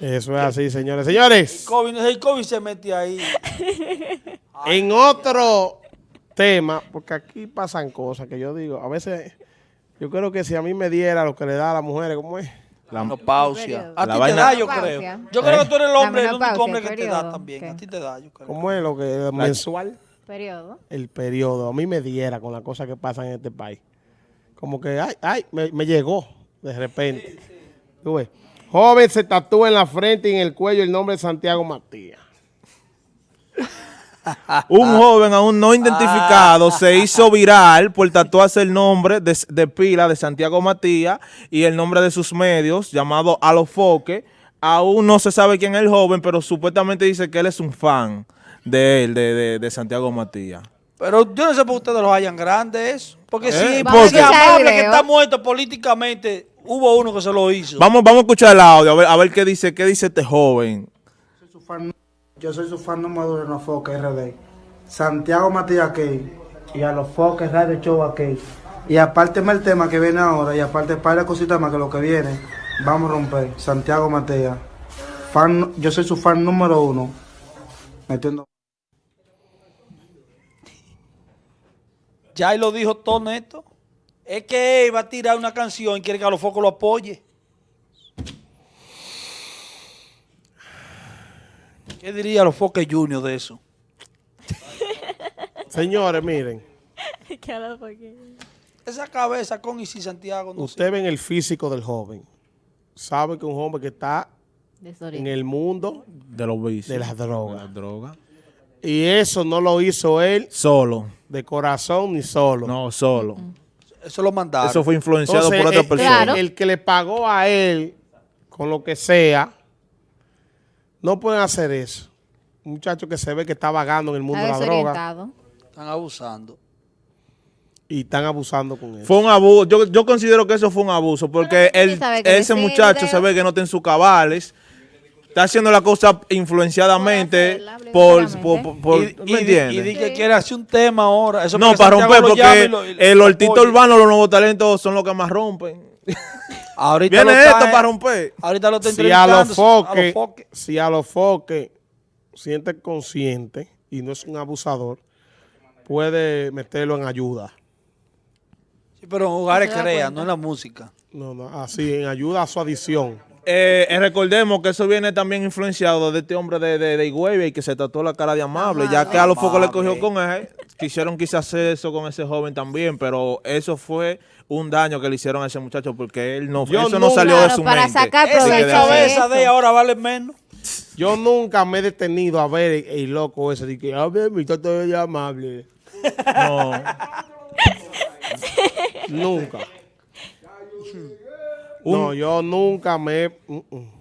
Eso es así, señores. Señores, COVID, el COVID se mete ahí. en otro tema, porque aquí pasan cosas que yo digo, a veces, yo creo que si a mí me diera lo que le da a las mujeres, ¿cómo es? La menopausia. A La ti te vaina- da, yo creo. Yo creo que tú eres el hombre, el único hombre que te da también. ¿Qué? A ti te da, yo creo. ¿Cómo es lo que mensual? Periodo. El periodo. A mí me diera con las cosas que pasan en este país. Como que, ay, ay, me, me llegó de repente. Tú ves. Joven se tatúa en la frente y en el cuello el nombre de Santiago Matías. Un joven aún no identificado se hizo viral por tatuarse el nombre de, de pila de Santiago Matías y el nombre de sus medios, llamado Alofoque. Aún no se sabe quién es el joven, pero supuestamente dice que él es un fan de él, de, de- de Santiago Matías. Pero yo no sé por qué ustedes los hayan grandes eso. Porque ¿Eh? si amable que está muerto políticamente, hubo uno que se lo hizo. Vamos, vamos a escuchar el audio, a ver, a ver qué dice, qué dice este joven. Soy su fan- yo soy su fan número uno de los Foques RD. Santiago Matías Key y a los Foques Radio Show aquí. Y aparte más el tema que viene ahora y aparte para cositas más que lo que viene, vamos a romper. Santiago Matías. Fan, yo soy su fan número uno. Metiendo. Ya lo dijo todo neto. Es que él va a tirar una canción y quiere que a los focos lo apoye. ¿Qué diría los Foques Junior de eso? Señores, miren, Esa cabeza con y sin Santiago no sé. ustedes ven el físico del joven. Sabe que un joven que está en el mundo De los vicios. de las De drogas. las drogas. Y eso no lo hizo él Solo. de corazón ni solo. No, solo. Eso lo mandaron. Eso fue influenciado Entonces, por otra el- persona. Claro. El que le pagó a él con lo que sea, no pueden hacer eso. Un muchacho que se ve que está vagando en el mundo Está de la droga. Están abusando. y están abusando con eso. Fue un abuso. Yo, yo considero que eso fue un abuso porque él, ese muchacho se ve que no está en sus cabales. Está haciendo la cosa influenciadamente Por hacerla, por, obligadamente. por, por- y, ¿me entiendes? y di que quiere hacer un tema ahora. Eso no, para Santiago romper, porque lo- el hortito urbano, los nuevos talentos son los que más rompen. Ahorita Viene lo esto eh, para romper. Ahorita lo está si a los foques, si a los foques siente consciente y no es un abusador, puede meterlo en ayuda. Sí, pero en da crea, cuenta. no en la música. No, no, así, en ayuda a su adicción. Eh, eh, recordemos que eso viene también influenciado de este hombre de, de, de Higüey que se tatuó la cara de amable, ya que a los focos le cogió con él. Quisieron quizás hacer eso con ese joven también, pero eso fue un daño que le hicieron a ese muchacho porque él no, Yo eso no nunca- salió de su para mente. sacar Esa de- de cabeza eso. de ahora vale menos. Yo nunca me he detenido a ver el, el loco ese de que, a ver, mi tata es amable. No. Nunca. No, yo nunca me... mm, mm.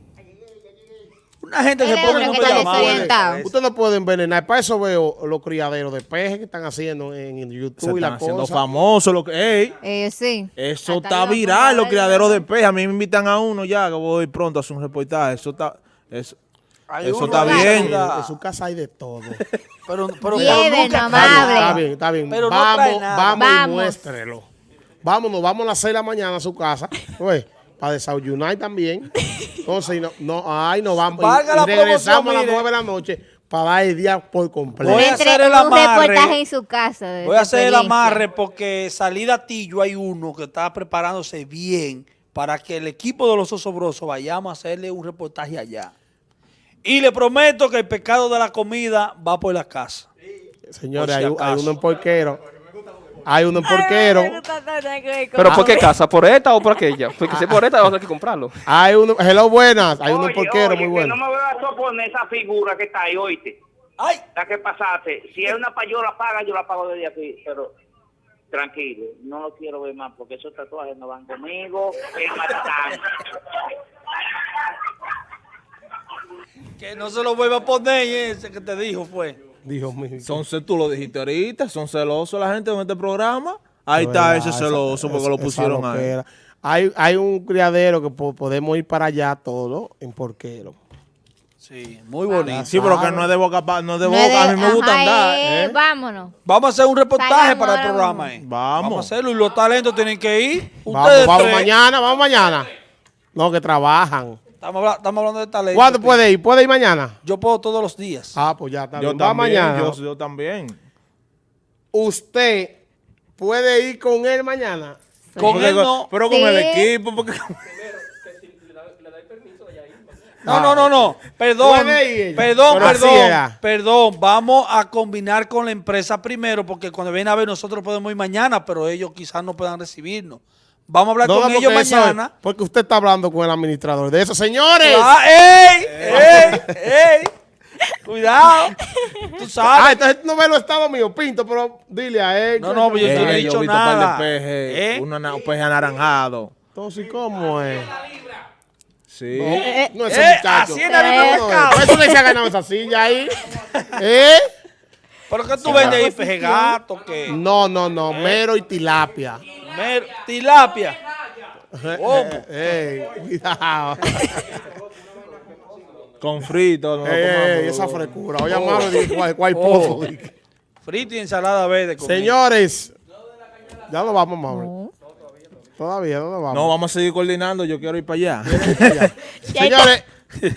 Una gente se es pone no. Usted no puede envenenar. Para eso veo los criaderos de peje que están haciendo en, en Se YouTube y están la haciendo cosa. famosos. Lo que, ey, Eh, sí. eso Hasta está viral, los criaderos de ver. peje. A mí me invitan a uno ya, que voy pronto a hacer un reportaje. Eso está... Eso, Hay Eso está bien. En su casa hay de todo. Pero, pero, Lleven, pero nunca amable. Está bien, está bien. Pero no vamos, vamos, y muéstrelo. Vámonos, vamos a las 6 de la mañana a su casa. Pues, para desayunar también. Entonces, no, no, ay, no vamos. Y- Valga y la regresamos promoción, a las mire. 9 de la noche para dar el día por completo. Voy a hacer el amarre. reportaje en su casa. Voy a hacer el amarre porque salida a Tillo hay uno que está preparándose bien para que el equipo de los osobrosos vayamos a hacerle un reportaje allá. Y le prometo que el pecado de la comida va por la casa. Señores, Por si hay, hay uno en porquero. Hay uno en porquero. ¿Pero por qué casa? ¿Por esta o por aquella? Porque si es por esta, vamos a tener que comprarlo. Hay uno, hello, buenas. Hay uno en porquero muy bueno. Que no me voy a soponer esa figura que está ahí, oíste. ¡Ay! La que pasaste. Si es una payola paga, yo la pago desde aquí. Pero tranquilo, no lo quiero ver más porque esos tatuajes no van conmigo. Es. Que no se lo vuelva a poner ese que te dijo fue. Dios mío. Son, tú lo dijiste ahorita, son celosos la gente en este programa. Ahí está verdad, ese esa- celoso porque esa- lo pusieron ahí. Hay, hay un criadero que po- podemos ir para allá todo en porquero. Sí, muy bonito. Sí, pero que no es de boca, no es de No boca. es de- a mí me gusta ajá, andar. eh, ¿eh? Vámonos. Vamos a hacer un reportaje Salgamos para el programa. eh. Vamos. Vamos a hacerlo y los talentos tienen que ir. Vamos, Ustedes vamos tres. mañana, vamos mañana. No, que trabajan. Estamos, estamos hablando de talento. ¿Cuándo puede ir? ¿Puede ir mañana? Yo puedo todos los días. Ah, pues ya está Yo bien. Va también, mañana. yo, yo también. Usted puede ir con él mañana. Con Porque él no. Pero con Sí. el equipo, porque... No, no, no, no. Perdón, Puede ir ella. perdón, Pero así perdón, era. perdón. Vamos a combinar con la empresa primero, porque cuando viene a ver nosotros podemos ir mañana, pero ellos quizás no puedan recibirnos. Vamos a hablar No, con ellos mañana. porque usted está hablando con el administrador de eso. Señores. Ah, ¡Ey! ¡Ey! ¡Ey! Cuidado. Tú Ah, sabes. entonces no ve los estados míos, Pinto, pero dile a él. No, no, yo no he dicho vi un par nada. de pejes, ¿Eh? un ana- un peje anaranjado. Entonces, ¿cómo es? Sí. No, ese Eh, muchacho. así en la libra No, eso le se ha ganado esa silla ahí. ¿Eh? ¿Pero qué tú vendes ahí, peje gato? ¿Qué? No, no, no. Mero y tilapia. Mer- tilapia. ¿Cómo? Ey, cuidado. Con frito. no lo Ey, esa frescura. Oye, de cuál, cuál Oh. pozo. Frito y ensalada verde. conmigo. Señores. Ya lo vamos, Mauro. Todavía, ¿dónde vamos? No, vamos a seguir coordinando. Yo quiero ir para allá. Señores,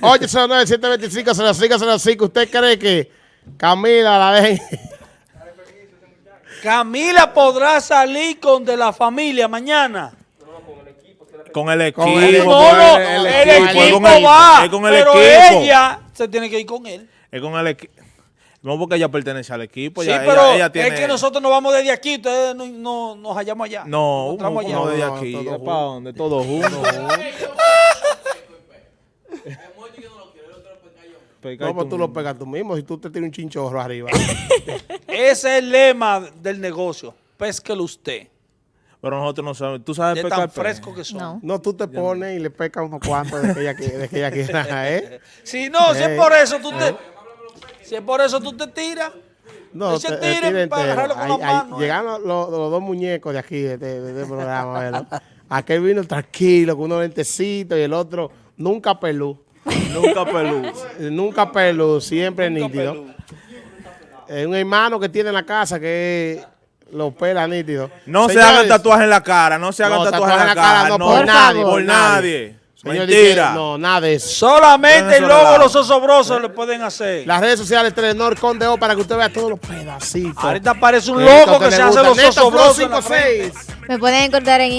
809-725-0505. ¿Usted cree que Camila la dejen? Camila podrá salir con de la familia mañana. Con el equipo. Con el- No, porque no, el el, equipo, equipo es con el- va, Es con el pero equipo. ella se tiene que ir con él. Es con el equipo. No porque ella pertenece al equipo. Sí, pero ella, ella tiene... es que nosotros nos vamos desde aquí, ustedes no, no- nos hallamos allá. No, Nos uno allá. de No, aquí. ¿Es juntos. para dónde? Todos juntos. No, pues tú tú lo pegas tú mismo. Si tú te tienes un chinchorro arriba. Ese es el lema del negocio. Pésquelo usted. Pero nosotros no sabemos. ¿Tú sabes De pescar tan peje? fresco que son. No. No, tú te pones y le pecas unos cuantos de que ella, de que ella quiera, ¿eh? Si no, si es por eso tú te... Si es por eso tú te tiras. No, te- tira para agarrarlo con Ahí- las ahí manos, eh. Llegaron los, los dos muñecos de aquí, de este, de este programa, ¿verdad? Aquel vino tranquilo, con unos lentecitos, y el otro nunca pelú. Nunca pelú. Nunca pelú, siempre Nunca nítido. pelú. Es un hermano que tiene en la casa que lo pela nítido. No se hagan tatuajes en la cara. No se hagan No, tatuajes en la cara. no, No, por Por nadie. por nadie. Señor, Mentira. dice, No, nada de eso. Solamente el relajo. los osobrosos le pueden hacer. Las redes sociales Telenor Conde O para que usted vea todos los pedacitos. Ahorita aparece un loco que se gusta. hace los osobrosos en la frente. 56. Me pueden encontrar en